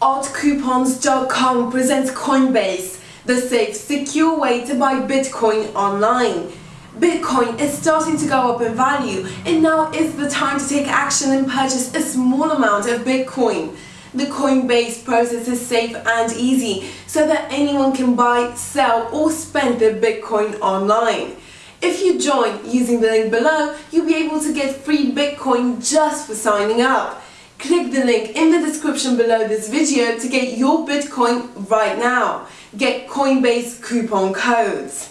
OddCoupons.com presents Coinbase, the safe, secure way to buy Bitcoin online. Bitcoin is starting to go up in value and now is the time to take action and purchase a small amount of Bitcoin. The Coinbase process is safe and easy so that anyone can buy, sell or spend their Bitcoin online. If you join using the link below, you'll be able to get free Bitcoin just for signing up. Click the link in the description below this video to get your Bitcoin right now. Get Coinbase coupon codes.